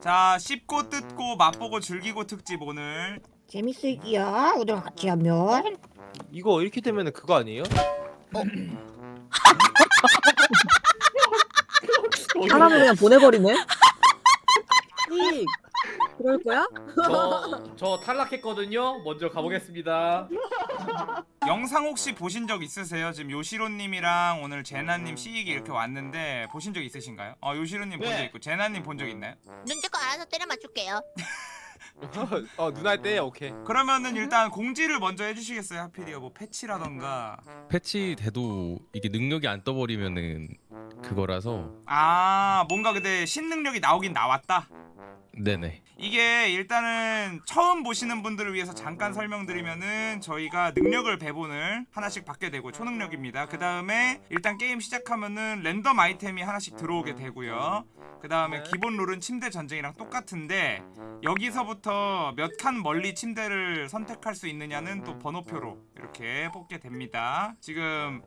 자 씹고 뜯고 맛보고 즐기고 특집 오늘 재밌을기야 우리랑 같이 하면 이거 이렇게 되면 그거 아니에요? 사람을 그냥 보내버리네 이 그럴 거야? 저, 저 탈락했거든요. 먼저 가보겠습니다. 영상 혹시 보신 적 있으세요? 지금 요시로님이랑 오늘 제나님 시익이 이렇게 왔는데 보신 적 있으신가요? 어 요시로님 본적 네. 있고 제나님 본 적 있나요? 눈치껏 알아서 때려 맞출게요. 어 누나 할때 오케이. 그러면은 일단 공지를 먼저 해주시겠어요? 하필이요 뭐 패치라던가 패치돼도 이게 능력이 안 떠버리면은 그거라서. 아 뭔가 근데 신능력이 나오긴 나왔다? 네네. 이게 일단은 처음 보시는 분들을 위해서 잠깐 설명드리면은 저희가 능력을 배분을 하나씩 받게 되고 초능력입니다. 그 다음에 일단 게임 시작하면은 랜덤 아이템이 하나씩 들어오게 되고요. 그 다음에 네. 기본 룰은 침대 전쟁이랑 똑같은데 여기서부터 몇 칸 멀리 침대를 선택할 수 있느냐는 또 번호표로 이렇게 뽑게 됩니다. 지금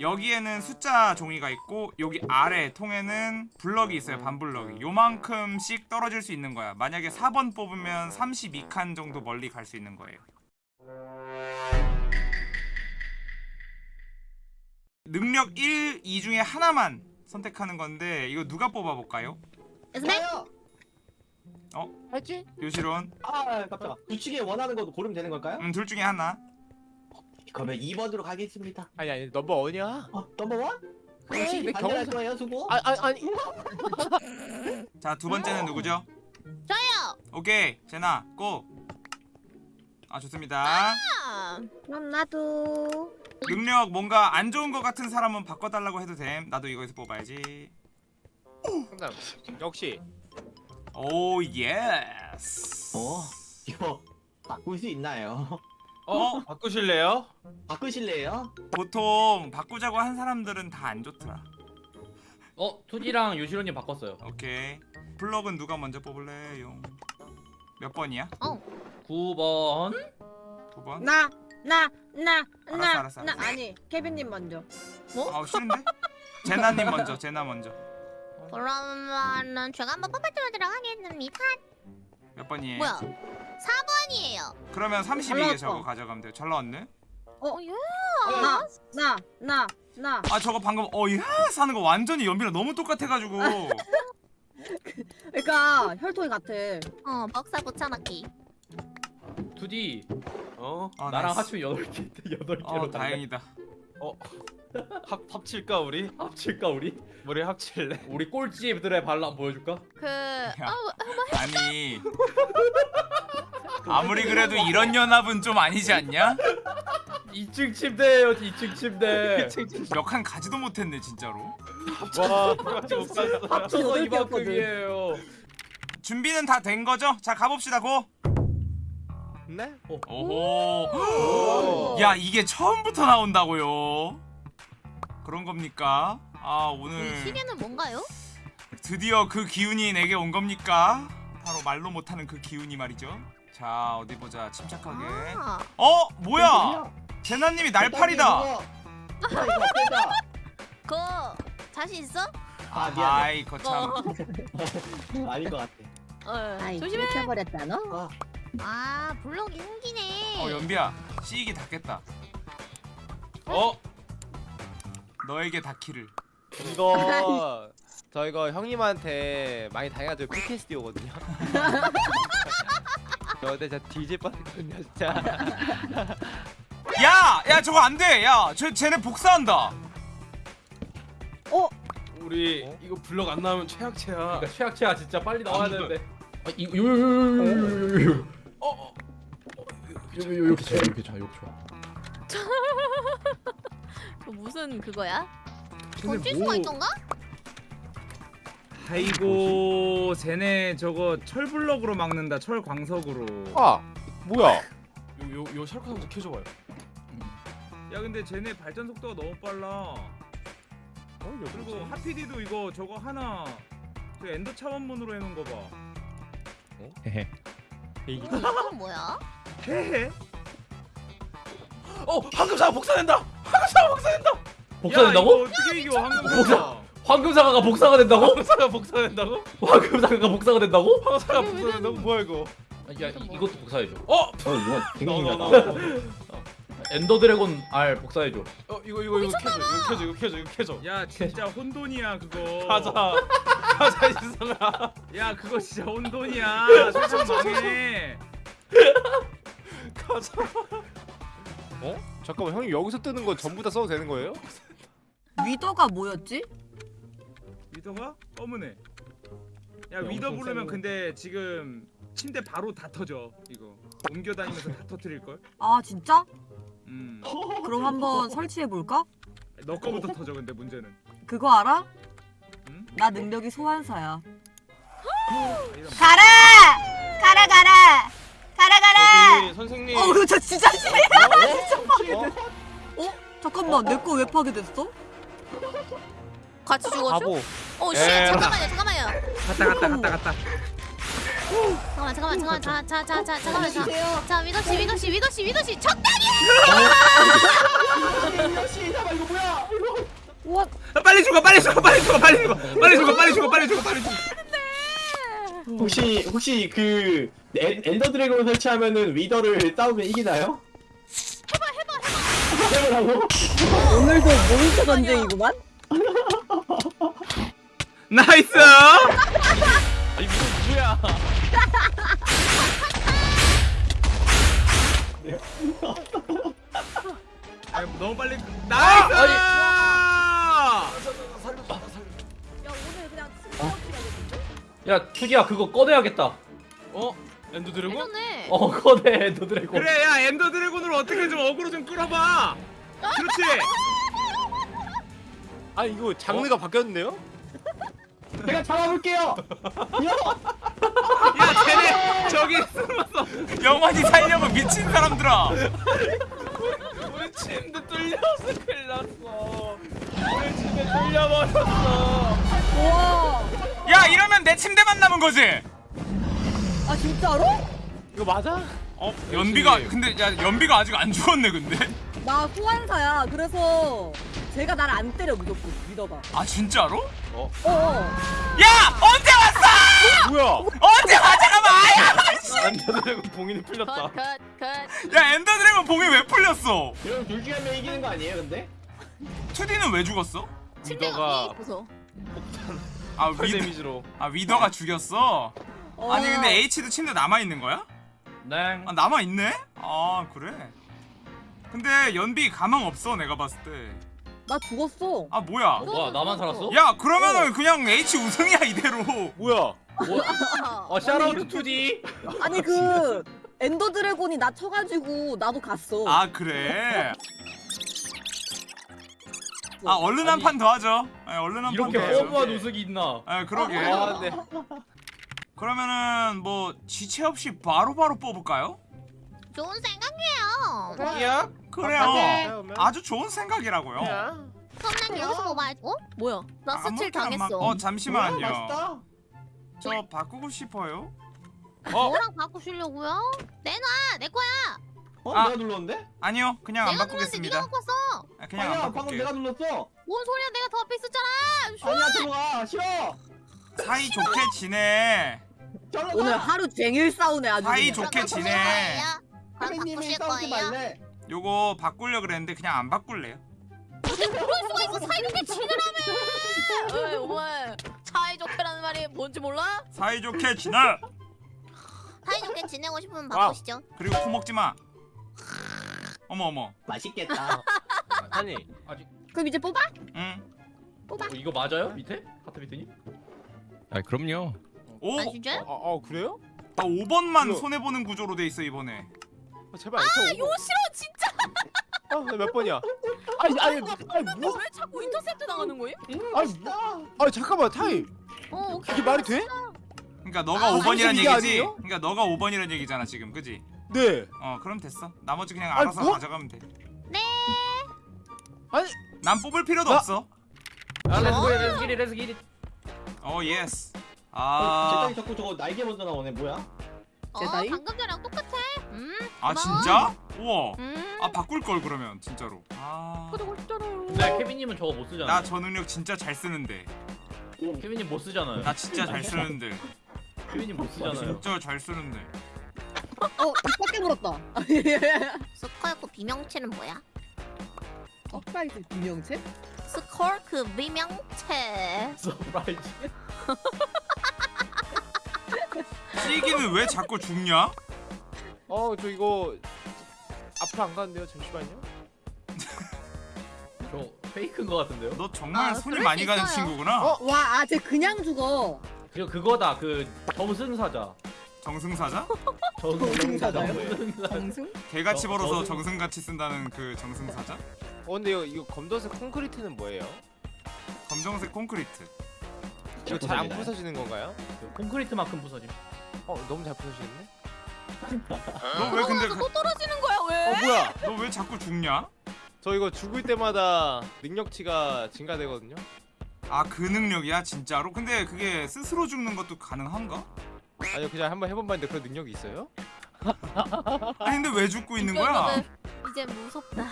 여기에는 숫자 종이가 있고 여기 아래 통에는 블럭이 있어요 반블럭이 요만큼씩 떨어질 수 있는 거야 만약에 4번 뽑으면 32칸 정도 멀리 갈 수 있는 거예요 능력 1, 2 중에 하나만 선택하는 건데 이거 누가 뽑아볼까요? 네? 알지? 요시론 아 깜짝아 둘 중에 원하는 거 고르면 되는 걸까요? 음, 둘 중에 하나 그러면 2번으로 가겠습니다 아니 아니 넘버 원이야? 어 넘버원? 혹시 왜 반대할 경험사- 거예요 수고? 아, 아 아니 자 두 번째는 누구죠? 저요. 오케이 제나 고! 아 좋습니다 아, 그럼 나도 능력 뭔가 안 좋은 것 같은 사람은 바꿔달라고 해도 됨 나도 이거에서 뽑아야지 상담 역시 oh yes 어 이거 바꿀 수 있나요? 어 바꾸실래요? 바꾸실래요? 보통 바꾸자고 한 사람들은 다 안 좋더라 어, 투디랑 요시로님 바꿨어요. 오케이 블럭은 누가 먼저 뽑을래요? 몇 번이야? 9번. 두 번? 나 나 나 알았어, 나 알았어, 나 알았어. 아니 케빈님 먼저 아우 싫은데? 제나님 먼저 제나 먼저 그러면은 제가 한번 뽑아보도록 하겠습니다. 몇 번이에요? 뭐야? 4번이에요. 그러면 잘 32개 나왔다. 저거 가져가면 돼요 잘 나왔네? 어, 예. 나 나 나 나 아 저거 방금 어이야 사는 거 완전히 연비랑 너무 똑같아가지고 그러니까 혈통이 같아 어, 복사 붙여넣기. 투디 어 아, 나랑 nice. 합치면 8개, 8개로 어 다행이다 합 합칠까 우리? 합칠까 우리? 우리 합칠래? 우리 꼴찌들의 반란 보여줄까? 그 야. 어, 아니 아무리 그래도 이런 연합은 좀 아니지 않냐? 2층 침대예요, 2층 침대. 몇 칸 가지도 못했네 진짜로 와. 합쳐서 이만큼이에요. 준비는 다 된 거죠? 자 가봅시다 고 네? 오호 야 이게 처음부터 나온다고요 그런 겁니까? 아이 오늘 시계는 뭔가요? 드디어 그 기운이 내게 온 겁니까? 바로 말로 못하는 그 기운이 말이죠 자 어디 보자 침착하게 아, 어? 뭐야 제나님이 날파리다 야, 이거? 그거 자신 있어? 아 미안해 아이 거 참 아닌 것 같아 어, 아이 조심해. 미쳐버렸다 너 아, 아, 블록이 생기네. 어 연비야 시익이 닿겠다 어 너에게 닿기를 이거 저 이거 형님한테 많이 당해가지고 PTSD거든요. 저 근데 진짜 뒤질 뻔했거든요 진짜. 야! 야 저거 안돼 야 저, 쟤네 복사한다 우리 어? 이거 블럭 안 나오면 최악체야. 그러니까 최악체야 진짜 빨리 나와야 되는데. 아, 이거 요요요요요요. 어, 어. 요, 요, 이렇게 좋아, 이렇게 좋아, 이렇게 좋아. 그 무슨 그거야? 쟤네 던질 수가 있던가? 아이고 쟤네 저거 철블럭으로 막는다 철광석으로 아 뭐야? 요, 요, 요 셜카 한번 켜줘봐요. 야 근데 쟤네 발전 속도가 너무 빨라 어, 그리고 하피디도 이거 저거 하나 저 엔더 차원문으로 해놓은 거봐 헤헤 이건 뭐야? 헤헤 어, 황금사가 복사된다. 황금사가 복사된다. 복사된다고? 어떻게 이겨 복사. 황금사 황금사과가 복사가 된다고? 황사가 복사된다고? 황금사과가 복사가 된다고? 황사가 복사된다고? 뭐야 이거? 아, 야 이, 이것도 복사해줘. 어? 어 이거 되게 신기하다. 엔더 드래곤 R 복사해줘. 어 이거 이거 이거 켜줘 이거 켜줘 이거 켜줘 이거 켜줘. 야 진짜 혼돈이야 그거. 가자 가자 이승아. 야 그거 진짜 혼돈이야. 세상 망해. 가자. 어? 잠깐만 형님 여기서 뜨는 건 전부 다 써도 되는 거예요? 위더가 뭐였지? 위더가 검은 애. 야 야, 위더 엄청 부르면 세네. 근데 지금 침대 바로 다 터져 이거. 옮겨 다니면서 다 터트릴 걸. 아 진짜? 음. 그럼 한번 설치해 볼까? 너 거부터 터져 근데 문제는. 그거 알아? 응? 나 능력이 소환사야. 이런 가라! 가라 가라! 가라 가라! 저기 선생님. 어, 그거 저 진짜 싫어. 어? 어? 잠깐만, 내 거 왜 파괴됐어? 같이 죽었죠? 바보. 어, 씨, 에. 잠깐만요, 잠깐만요. 갔다 갔다 갔다 갔다. 잠깐만, 잠깐만, 잠깐만, 자, 자, 자, 자, 잠깐만, 자, 자, 위도 씨, 위도 씨, 위도 씨, 위도 씨, 적당히. 역시 잠깐 이거 뭐야? 와, 아, 빨리 죽어 빨리 죽어 빨리 죽어 빨리 죽어 빨리 죽어 빨리 죽어 빨리 죽어 빨리 죽어. 혹시 혹시 그 엔, ender dragon 설치하면은 wither를 싸우면 이기나요? 해봐 해봐 해봐. 해보라고? 오늘도 몬스터 전쟁이구만? nice. 아니 이거 누구야? 아, 너무 빨리. nice. 그냥 야 투디야 그거 꺼내야겠다. 어? end dragon? 예전에 어 꺼내 ender dragon. 그래 야 ender dragon으로 어떻게 좀 어그로 좀 끌어봐. 그렇지. 아 이거 장르가 바뀌었는데요? 제가 잡아볼게요. 야 쟤네 저기 숨었어. 영원히 살려고 미친 사람들아. 우리 침대 뚫려서 큰일 났어. 우리 침대 뚫려버렸어. 우와. 야 이러면 내 침대만 남은 거지. 아, 진짜로? 이거 맞아? 어 연비가 근데 야 연비가 아직 안 죽었네 근데. 나 소환사야. 그래서 제가 날 안 때려, 무조건. 믿어봐. 아 진짜로? 어, 어. 야 언제 왔어? 뭐야? 언제 와 잠깐만. Ender Dragon 봉인이 풀렸다. 야 Ender Dragon 봉인이 왜 풀렸어? 이러면 둘 중에 한명 이기는 거 아니에요, 근데? 2D는 왜 죽었어? 위더가. 아 pearl Wither 데미지로. 아 Wither가 죽였어. 어. 아니 근데 H도 침대 남아 있는 거야? 네. 아 남아 있네? 아 그래. 근데 연비 가망 없어 내가 봤을 때. 나 죽었어. 아 뭐야? 어, 뭐야 나만 살았어? 야 그러면은 그냥 H 우승이야 이대로. 뭐야? 뭐? 어 shout out 투디. 아니, 그, Ender Dragon이 나 쳐가지고 나도 갔어. 아 그래. 아 얼른 한 판 더 하죠. 아, 얼른 한판 이렇게 더 해요. 허무한 우승이 있나? 아 그러게. 아 네. 그러면은 뭐 지체 없이 바로바로 뽑을까요? 좋은 생각이에요. 야? 그래요. 아주 좋은 생각이라고요. 그럼 난 여기서 뭐 말? 어? 뭐야? 나 스틸 아무렇게나 막- 당했어. 어 잠시만요. 맛있다. 저 바꾸고 싶어요. 뭐랑 바꾸시려고요? 내놔, 내 거야. 어? 아. 내가 눌렀는데? 아니요, 그냥 안 내가 눌렀는데 바꾸겠습니다. 네가 갖고 왔어. 아, 그냥 아니야, 방금 바꿀게요. 내가 눌렀어. 뭔 소리야? 내가 더 앞에 있었잖아. 아니야, 들어가. 싫어. 사이 좋게 지내. 오늘 하루 종일 싸우네, 아주. 사이. 좋게 지내. 바꾸실 싸우지? 말래. 요거 바꾸려 그랬는데 그냥 안 바꿀래요. 그럴 수가 있어. 사이좋게 지내라며. 어이, 오마. 사이좋게라는 말이 뭔지 몰라? 사이 좋게 지내. 사이좋게 지내고 싶으면 wow. 바꾸시죠. 그리고 코 먹지 마. 어머 어머. 맛있겠다. 아니 그럼 이제 뽑아? 응. 어, 이거 맞아요? 밑에? 하트 밑에님? 아 그럼요. 오. 아 진짜요? 아, 아 그래요? 나 5번만 이거- 손해 보는 구조로 돼 있어 이번에. 아, 제발. 아 싫어 진짜. 아몇 번이야? 아니 아니 아니 뭐? 왜 자꾸 인터셉트 당하는 거예요? 아니 아 잠깐만 타임. 어 오케이. 이게 말이 돼? 그러니까 너가 아, 5번이란 32개 얘기지. 아니에요? 그러니까 너가 5번이란 얘기잖아 지금, 그지? 네. 어, 그럼 됐어. 나머지 그냥 아니, 알아서 뭐? 가져가면 돼. 네. 아니 난 뽑을 필요도 나- 없어. 아 렛츠고 렛츠기리 렛츠기리. 어, yes. 아. 아, 제땅이 자꾸 저거 날개 먼저 나오네. 뭐야? 어 제다이? 방금 전이랑 똑같아. 음. 아 고마워. 진짜? 우와 음. 아 바꿀 걸 그러면 진짜로 아... 싶잖아요. 근데 케빈님은 저거 못 쓰잖아. 나저 능력 진짜 잘 쓰는데 케빈님 못 쓰잖아요. 나 진짜 잘 쓰는데 케빈님 못 쓰잖아요. 진짜 잘 쓰는데 어, 입 밖에 물었다. sculk 비명체는 뭐야? surprise 비명체? sculk 비명체. surprise. 찌기는 왜 자꾸 죽냐? 어 저 이거 앞으로 안 가는데요 잠시만요 저 fake인 것 같은데요? 너 정말 아, 손이 그럴 많이 수 가는 있어요. 친구구나 어? 와, 아, 쟤 그냥 죽어. 그 그거다 그 점승사자. 정승사자? 점승사자. 정승? 개같이 어, 벌어서 정승같이 쓴다는 그 정승사자? 어 근데 이거, 이거 검정색 콘크리트는 뭐예요? 검정색 콘크리트 이거 잘 안? 부서지는 건가요? 그 콘크리트만큼 부서짐. 어 너무 잘 부서지는데? 너 왜 근데 또 떨어지는 거야 왜? 어 뭐야 너 왜 자꾸 죽냐? 저 이거 죽을 때마다 능력치가 증가되거든요 아 그 능력이야 진짜로? 근데 그게 스스로 죽는 것도 가능한가? 아니요 그냥 한번 해본 봤는데 그런 능력이 있어요? 아니 근데 왜 죽고 있는 거야? 이제 무섭다.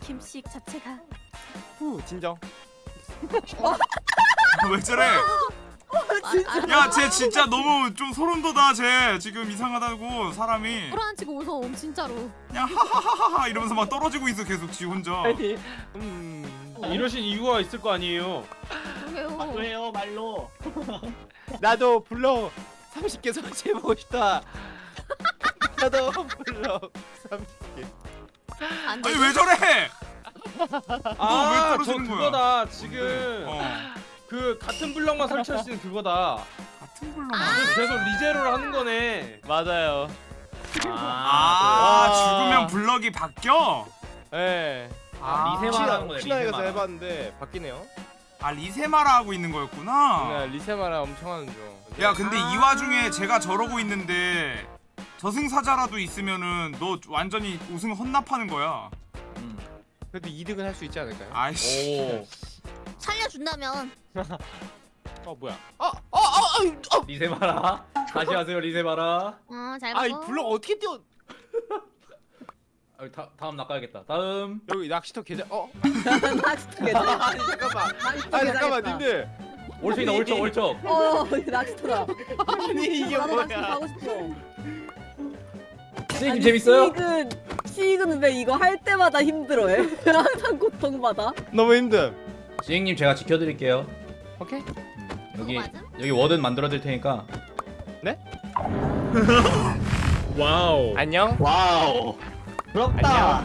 김씨 자체가. 후 진정 왜 저래? 진짜. 야쟤 진짜 너무 좀 소름 돋아 쟤 지금 이상하다고 사람이 불안치고 무서워 진짜로. 그냥 하하하하 이러면서 막 떨어지고 있어 계속 지 혼자 음 이러신 이유가 있을 거 아니에요. 왜요 말로? 나도 블럭 30개 설치해보고 싶다 나도 블럭 30개 안 돼. 아니 왜 저래? 아, 왜저 떨어지는 거야? 그거다. 지금 어 그 같은 블럭만 설치할 수 있는 그거다. 같은 블록 계속 리제로를 하는 거네. 맞아요 아 아. 죽으면 블럭이 바뀌어? 예 아, 리세마라는 혹시나 거네. 리세마. 해봤는데 바뀌네요 아 리세마라 하고 있는 거였구나 네, 리세마라 엄청 하는 중 야 근데 이 와중에 제가 저러고 있는데 저승사자라도 있으면은 너 완전히 우승 헌납하는 거야 음. 그래도 2등은 할 수 있지 않을까요? 아이씨 오. 살려준다면. 어 뭐야 리세마라. 다시 하세요 리세마라. 어잘 아이. 블럭 어떻게 띄워 아, 다, 다음 낚아야겠다. 다음. 여기 낚시터 계좌 어? 낚시터 계좌. 아니 잠깐만 낚시터 아니 잠깐만. 님들 올척이다 올척 올척. 어, 낚시터다. 아니 이게 나도 낚시 뭐야 가고 싶어. 선생님 재밌어요? 시익은, 시익은 왜 이거 할 때마다 힘들어해? 항상 고통받아. 너무 힘듦 지행님 제가 지켜드릴게요. 오케이 여기 그거 맞음? 여기 warden 만들어 드릴 테니까. wow. 안녕 wow. 부럽다.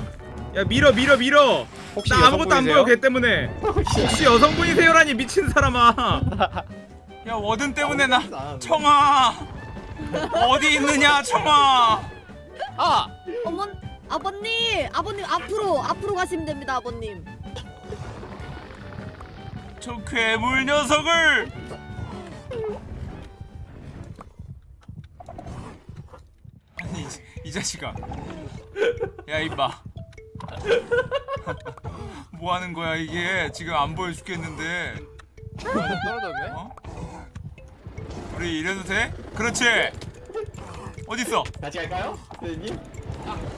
야 밀어 밀어 밀어. 혹시 나 아무것도 안 보여? 걔 때문에. 혹시 여성분이세요라니 미친 사람아. 야 워든 때문에 나 아, 청아 어디 있느냐 청아 아! 어머, 아버님, 아버님 앞으로, 앞으로 가시면 됩니다, 아버님. 저 괴물 녀석을 아니 이, 이 자식아 야 임마 뭐 하는 거야 이게 지금 안 보여 죽겠는데 떨어졌네? 어? 우리 이래도 돼? 그렇지 어딨어 같이 갈까요, 선생님?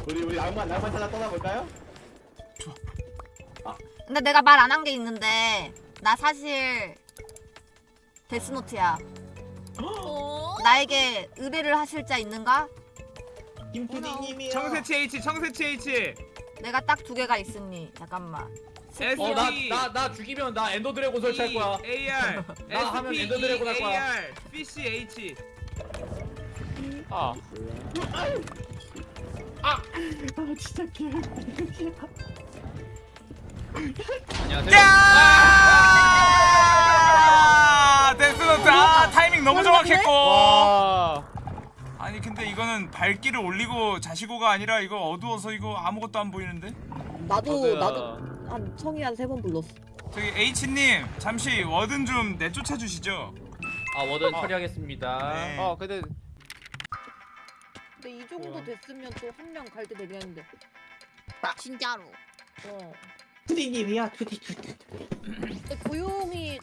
우리 우리 낭만 낭만 찾아 떠나볼까요? 근데 내가 말 안 한 게 있는데 나 사실 데스노트야. 어? 나에게 의뢰를 하실 자 있는가? 김푸디님이요. 청새치 H 청새치 H. 내가 딱 두 개가 있으니 잠깐만. 어 나 나 나 죽이면 나 엔더 드래곤 설치할 거야. AR 나 하면 엔더 드래곤 할 거야. AR PC H. 아아 진짜 개. 안녕하세요. 야 데스노트 아 타이밍 너무 정확했고 와 아니 근데 이거는 발길을 올리고 자시고가 아니라 이거 어두워서 이거 아무것도 안 보이는데 나도, 맞아. 나도 한 청이 한 세 번 불렀어. 저기 H님 잠시 warden 좀 내쫓아 주시죠 아 warden 어. 처리하겠습니다. 네. 어 근데 근데 이 정도 됐으면 또 한 명 갈 때 되겠는데. 진짜로. 어. 푸디님이야. 푸디 푸디. 근데 고용이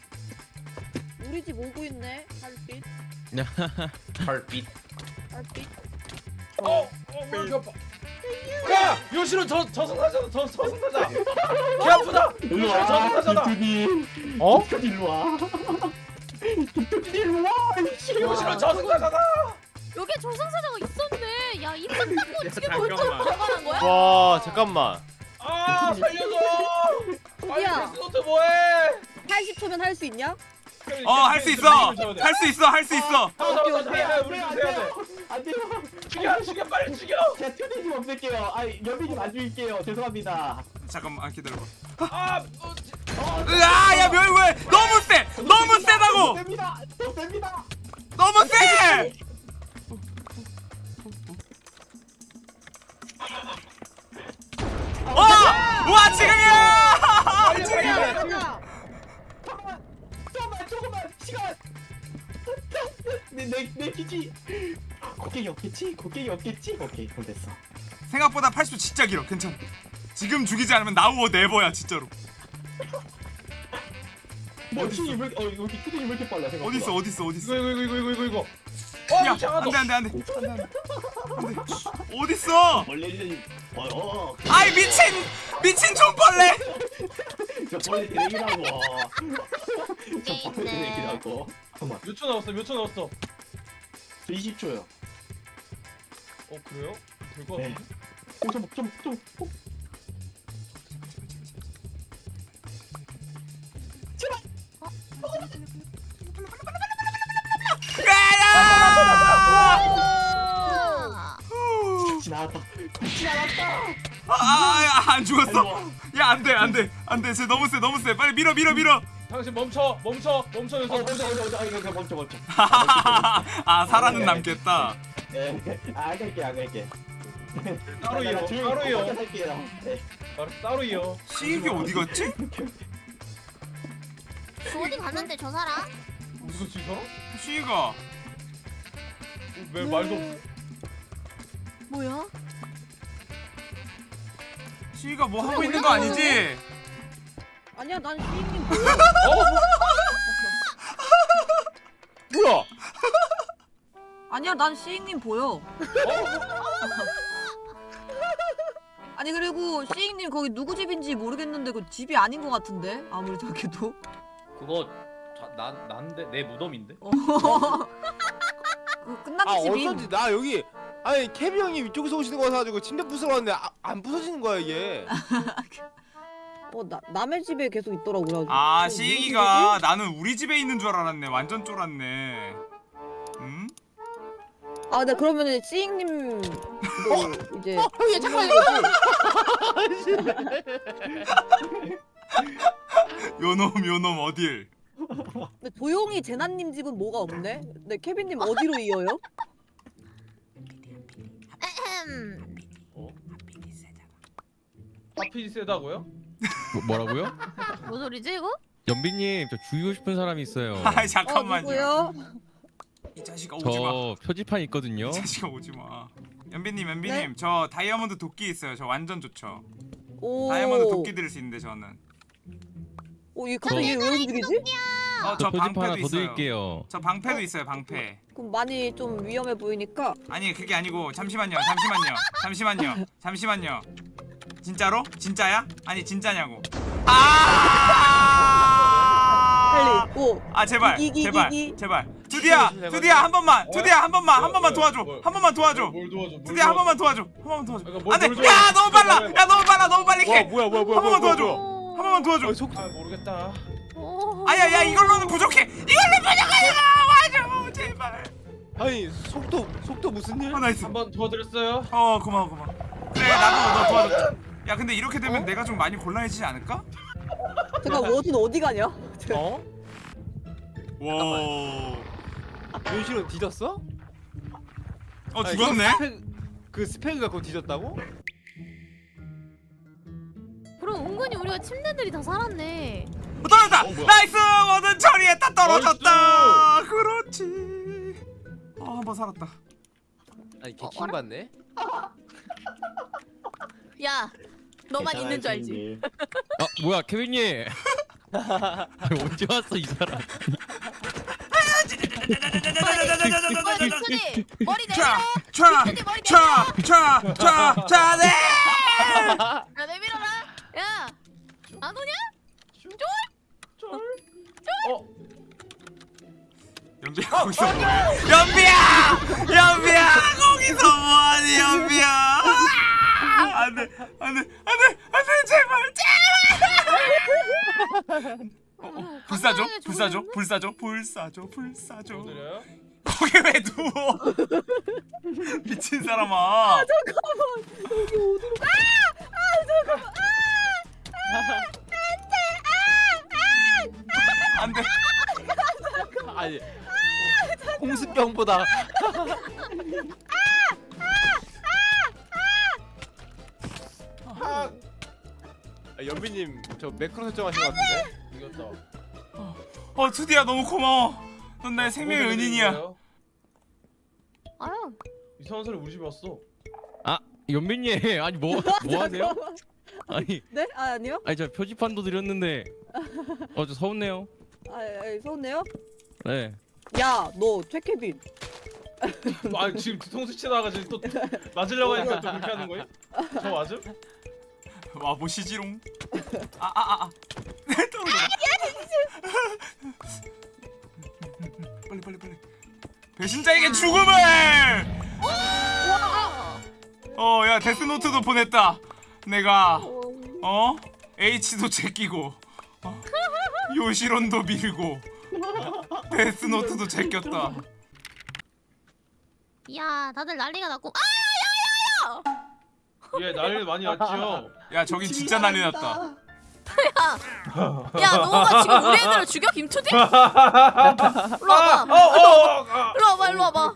우리 집 오고 있네. 달빛, 헐빛. 달빛. 어, 어, 뭐 아파. 야, 요시로 저 저승사자, 저 저승사자. 개 아프다. 일로 와 저승사자다. 빅투님 어? 빅투님 일로 와 빅투님 일로 와 요시로 저승사자다. 여기 조상사자가 있었네. 야 입만 닫고 지금 벌써. 들어가는 거야? 와 잠깐만. 아, 살려줘. 아니, 야. 데스노트 뭐해? 80초면 할 수 있냐? 어 할 수 있어 할 수 있어 할 수 있어 잡아, 잡아. 해, 우리 좀 해야 돼. 안돼요 죽여, 죽여, 빨리 죽여. 제가 투디님 없앨게요 아 연비님 안 죽일게요 죄송합니다 잠깐만 아, 기다려봐 아, 어, 으아 야 멸, 왜 너무 세 너무 더 세다고 셉니다 더 셉니다 너무 세 지금이야! 지금이야! 잠깐만 조금만 시간! 내내내 기지. 곡괭이 없겠지? 곡괭이 없겠지? 오케이 그럼 됐어. 생각보다 80초 진짜 길어. 괜찮아. 지금 죽이지 않으면 나우어 네버야 진짜로. 뭐 팀이 왜 어? 투디님 왜 이렇게 빨라 생각보다. 어딨어 어딨어 어딨어? 이거, 이거, 이거, 이거, 이거, 이거. 어, 야 이거 안돼. 안돼 안돼 안돼 어딨어 벌레는 어어 아이 미친 미친 좀벌레 저 벌레 드레기라고 저 벌레 있네. 드레기라고 잠깐만 몇초 남았어? 몇초 남았어? 20초요 어, 그래요? 될것 네. 같은데? 좀좀좀 아, 지나갔다 아안 죽었어 야 안돼 안돼 안돼 쟤 너무 세 너무 세 빨리 밀어 밀어 밀어 당신 멈춰, 멈춰, 멈춰, 어 여기서 멈춰 멈춰. 멈춰 멈춰 이거 멈춰 멈춰 아 살아는 남겠다 예안 갈게 안 갈게 따로 이어, 조용히 따로 이어. 네. 따로, 따로 이어. 시익이 어디 갔지? 저 어디 갔는데 저 사람? 누구 지금? 시익아 왜 말도 없어? 뭐야? 시익아 뭐 하고 있는 거 아니지? 아니야 난 시인님 보여. 뭐야? 아니야 난 시인님 보여. 아니 그리고 시인님 거기 누구 집인지 모르겠는데 그 집이 아닌 것 같은데 아무리 생각해도. 그거 자, 난 난데 내 무덤인데? 어. 그 끝난 아 집이. 어쩐지 나 여기 아니 케비 형이 이쪽에서 오시는 거 같아가지고 침대 부수러 왔는데 아, 안 부서지는 거야 이게. 어 나, 남의 집에 계속 있더라고 그래가지고. 아 어, 시익이가 나는 우리 집에 있는 줄 알았네 완전 쫄았네 음? 아, 네 그러면은 씨잉님 이제 어, 형이 잠깐만 요놈 요놈 어딜 근데 조용히 제나님 집은 뭐가 없네. 네 케빈님 어디로 이어요? 에헴. 하필 세다고요? 뭐, 뭐라고요? 뭔 소리지 이거? 연비님 저 죽이고 싶은 사람이 있어요. 아이 어 잠깐만요 누구요? 이 자식아 오지 마 저 표지판 있거든요. 이 자식아 오지 마 연비님 연비님 저 다이아몬드 도끼 있어요 저 완전 좋죠 오. 다이아몬드 도끼 드릴 수 있는데 저는 오, 얘 갑자기 얘왜 움직이지? 어 저 저 표지판 하나 방패도 더 있어요 드릴게요. 저 방패도 있어요 방패 그럼 많이 좀 위험해 보이니까 아니 그게 아니고 잠시만요 잠시만요 잠시만요 잠시만요 진짜로? 진짜야? 아니 진짜냐고 아 빨리 오. 아 제발 이기, 이기, 제발 이기. 제발 두디야 두디야 한 번만 두디야 한 번만 한 번만 도와줘 한 번만 도와줘 뭘 도와줘? 뭘 두디야 한 도와줘? 번만 도와줘 한 번만 도와줘 그러니까 뭘- 안돼 뭘야 도와줘? 너무 빨라 야 너무 빨라 너무 빨리 와해 뭐야 뭐야 뭐야 한 번만 뭐야, 도와줘. 한 번만 도와줘 아, 속 아 모르겠다. 오. 아야 야 이걸로는 부족해 이걸로 부족하잖아 와줘 제발 아니 속도 속도 무슨 일? 어 nice 한번 도와드렸어요. 어 고마워 고마워 그래 나도 너 도와줘 야 근데 이렇게 되면 내가 좀 많이 곤란해지지 않을까? 잠깐 warden 어디 가냐? 어? 와 윤실은 뒤졌어? 어 아니, 죽었네? 그 스펙, 그 스펙 갖고 뒤졌다고? 그럼 은근히 우리가 침대들이 다 살았네. 어, 떨어졌다! 어? nice! warden 처리했다 떨어졌다! 그렇지 어한번 살았다 아니 어, 개킹 받네. 야, 너만 있는 줄 알지? 네. 아 뭐야 케빈님. 언제 왔어 이 사람? 머리 내밀어 머리 차, 차, 차, 차, 네. 야 내밀어라 야안 오냐? 연비야 거기서 뭐해? 연비야, 연비야 거기서 뭐하니 연비야? 안돼, 안돼, 안돼, 안돼 제발, 제발. 어, 어, 불사조, 불사조, 불사조, 불사조, 불사조. 드려요? 거기 왜 누워? 미친 사람아. 안돼. 아니 홍수병보다 아, 연비님 저 매크로 설정하신 것 같은데? 이겼다. 어 투디야 너무 고마워. 넌 나의 생명의 은인이야. 아유 이상한 소리 우리 집에 왔어. 연빈님 아니 뭐 뭐 하세요? 아니 네? 아 아니요. 아니 저 표지판도 드렸는데 어저 서운네요. 아, 아 서운해요? 네. 야, 너 최케빈. 아 지금 뒤통수 치다가 지금 또 맞으려고 하니까 또 그렇게 하는 거예요? 저 맞음? 와 보시지롱. 아 아아 아. 떨어져. 빨리 빨리 빨리. 배신자에게 죽음을. 어, 야 데스노트도 보냈다. 내가 어 H도 제끼고 어? 요시론도 밀고 데스노트도 제꼈다. 야 다들 난리가 났고 예 난리 많이 났죠. 야 저긴 진짜 난리 났다. 야 너가 지금 우리 애들을 죽여 김투디? 일로 와봐 어어 일로 와봐 일로 와봐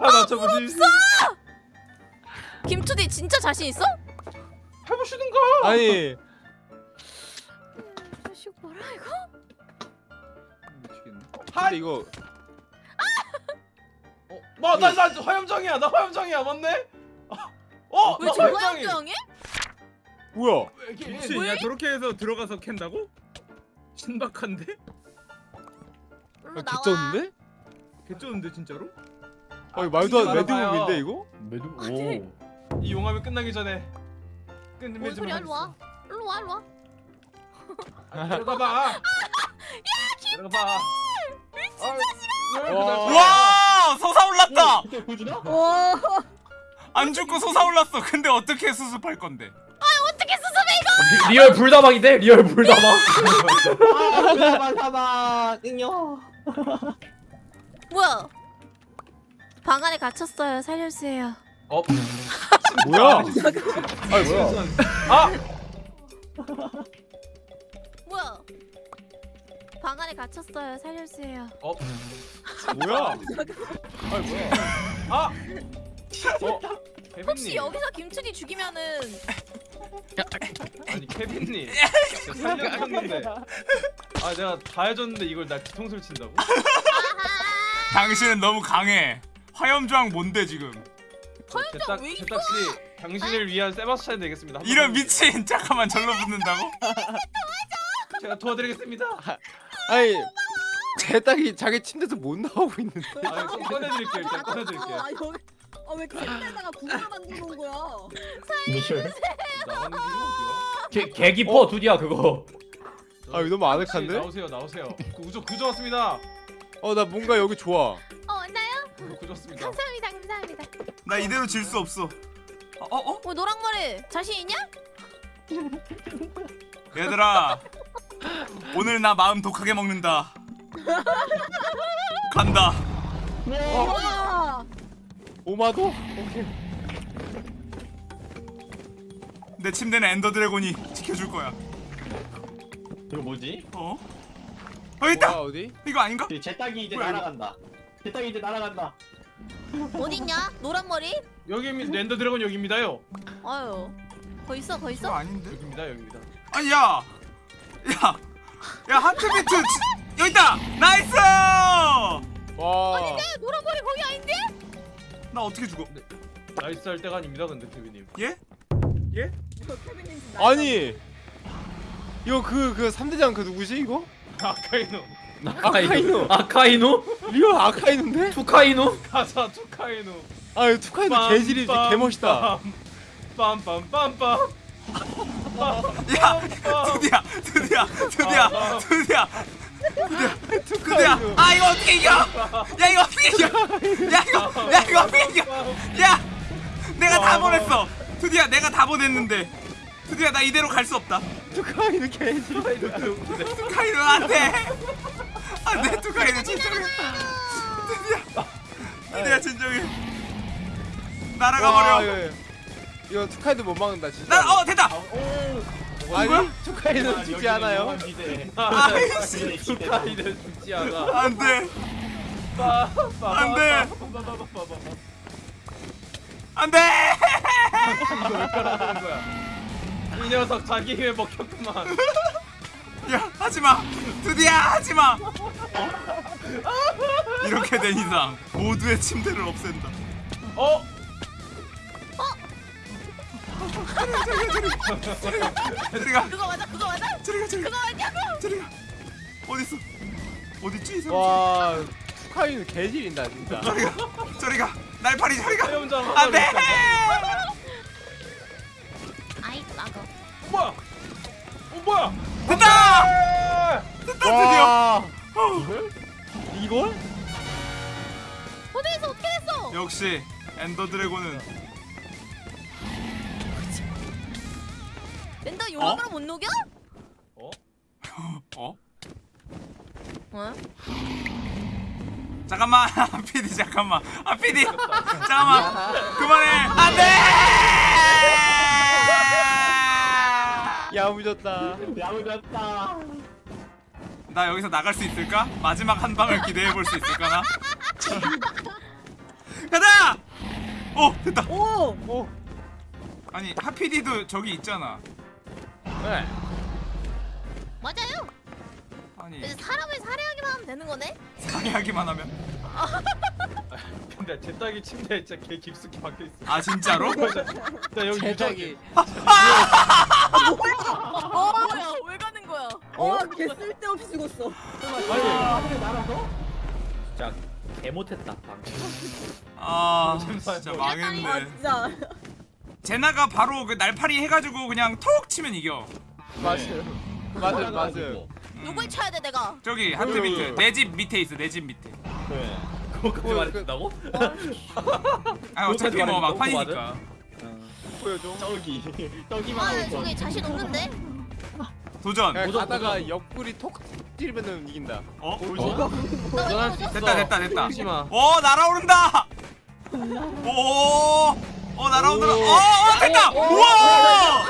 나저 뭐지? 김투디 진짜 자신 있어? 해보시든가. 아니 뭐라 이거? 근데 이거 어나나 화염정이야 나 화염정이야 맞네? 어? 왜나 저거 화염정이. 뭐야? 미친 야 저렇게 해서 들어가서 캔다고? 신박한데? 아, 개쩌는데? 개쩌는데 진짜로? 아니 말도 안. 매드몸인데 이거? 매도 오. 이 용암이 끝나기 전에 뭔 끝내면 소리야 일로 와 일로 와 일로 와 들어가봐. 야 들어가봐. 와. 와 솟아올랐다. 안 죽고 솟아올랐어. 근데 어떻게 수습할 건데? 어떻게 수습해 리, real 불다방인데 real 불다방. 아 사방 사방 응요 뭐야 방 안에 갇혔어요 살려주세요 어? 뭐야? 아니 뭐야? 아 뭐야 방 안에 갇혔어요 살려주세요 어? 뭐야? 아니 뭐야? 아 어? 혹시 케빈님 여기서 김투디 죽이면은 아니 케빈님 살려줬는데 아 내가 다 해줬는데 이걸 나 뒤통수를 친다고? 당신은 너무 강해. 화염저항 뭔데 지금? 제딱 왜 제딱 씨 당신을 위한 세바스찬 되겠습니다. 한 이런 미친 잠깐만 절로 붙는다고? 제가 도와드리겠습니다. 아니 제 딸이 자기 침대에서 못 나오고 있는데 아좀 꺼내드릴게요 일단 꺼내드릴게요. 아, 여기 아왜 침대에다가 구멍을 만들어 놓은 거야? 나가는 길은 어디야? 개 개기퍼 두디야 그거. 아 이거 너무 혹시 아늑한데? 나오세요 나오세요. 그 구조 구조 왔습니다. 어 나 뭔가 여기 좋아 어 왔나요? 구조 왔습니다. 감사합니다 감사합니다 나 이대로 질 수 없어. 어, 어, 어? 어 노랑머리 자신 있냐? 얘들아, 오늘 나 마음 독하게 먹는다. 간다. 와. 오마도? 오케이 내 침대는 Ender Dragon이 지켜줄 거야. 이거 뭐지? 어? 어 있다. 뭐야 어디? 이거 아닌가? 제 딸기 이제 뭐야? 날아간다 제 딸기 이제 날아간다 어딨냐? 노란 머리? 여기입니다. Ender Dragon 여기입니다요. 아유 거 있어 거 있어? 아닌데? 여기입니다 여기입니다. 아니 야, 야, 야 heart beat 지- 여기 있다. nice. 와 노란머리 거기 아닌데? 나 어떻게 죽어? nice 할 때가 아닙니다 근데 케빈님. 예? 케빈님 아니 이거 그그 3대장 그 누구지 이거? 아카이노. 아카이누. 아카이누? real 아카이누인데? 투카이누? 가자 투카이누. 아 투카이누 개질이 개멋있다. 빰빰빰빰. 야 드디어 드디어 드디어 드디어 드디어 아 이거 어떻게 이겨? 야 이거 어떻게 이겨? 야 이거 야 이거 어떻게 이겨? 야 내가 다 보냈어. 드디어 내가 다 보냈는데. 드디어 나 이대로 갈 수 없다. 투카이누 개질. 투카이는 안돼. 안돼 투카이는 진정해. 드디어 드디어 진정해. 날아가 와, 버려 이거, 투카이누 못 막는다 진짜. 나어 됐다! 아니 투카이누 죽지 않아요. 아이씨 투카이누 죽지 않아. 안 돼. 안 돼. 안 돼! 이 녀석 자기 힘에 먹혔구만. 야 하지마! 드디어 하지마! 이렇게 된 이상 모두의 침대를 없앤다. 어? 저리가 그거 맞아 그거 맞아? 저리가 저리가. 그거 맞냐고? 저리가. 어딨어? 어딨지 이 사람 와 투카이누 개질인다 진짜. 저리가 저리가. 날파리 저리가. 안돼! 아이 막어. 뭐야? 어 뭐야? 됐다! 됐다 드디어. 와! 어, 이걸? 어디에서? 어떻게 됐어? 역시 엔더 드래곤은 랜더 용암으로 못 녹여? 어? 어? 잠깐만 PD 잠깐만 아 PD 잠깐만 그만해 안돼 야무졌다. 야무졌다. 나 여기서 나갈 수 있을까? 마지막 한 방을 기대해 볼 수 있을까 나? 가자! 오 됐다. 오! 오. 아니 하피디도 저기 있잖아. 네. 맞아요. 아니 이제 사람을 살해하기만 하면 되는 거네. 상의하기만 하면 근데 제 딸기 침대에 진짜 개 깊숙이 박혀 있어. 아 진짜로? 나 여기 제작이. 뭐야 왜 가는 거야 어, 개 쓸데없이 죽었어. 진짜 개 못했다. 아 진짜 아, 망했네. 진짜. 제나가 바로 그 날파리 해가지고 그냥 톡 치면 이겨. 맞아요. 맞아요 맞아요. 누굴 쳐야 돼 내가 저기 하트 밑에 내 집 밑에 있어 내 집 밑에. 그래. 그거까지 말해준다고? 아 어차피 뭐 막판이니까. 보여줘. 저기 저기만 아. 저기 자신 없는데 도전. 야, 가다가 옆구리 톡 찌르면은 이긴다. 어? 나왜 이러죠? 됐다 됐다 됐다. 오 날아오른다. 오. 어 날아오더라. 어, 어 됐다. 우와.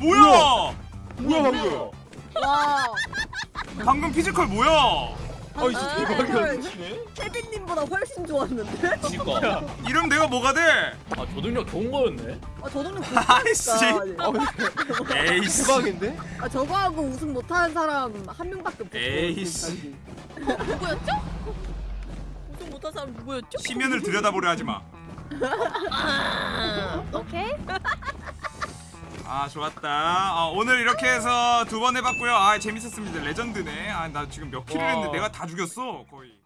뭐야? 뭐야 방금? 와. 방금 physical 뭐야? 아 진짜 대박이야. 케빈님보다 훨씬 좋았는데? 그니까. 이름 내가 뭐가 돼? 아 조능력 좋은 거였네. 아, 저도는 아이씨. 어, 에이씨. 대박인데? 아, 저거 하고 우승 못하는 사람 한 명밖에 없어. 에이씨. 누구였죠? 못한 사람 누구였죠? 심연을 들여다보려 하지 마. 오케이. 아 좋았다. 어, 오늘 이렇게 해서 두 번 해봤고요. 아 재밌었습니다. 레전드네. 아 나 지금 몇 킬을 했는데 내가 다 죽였어 거의.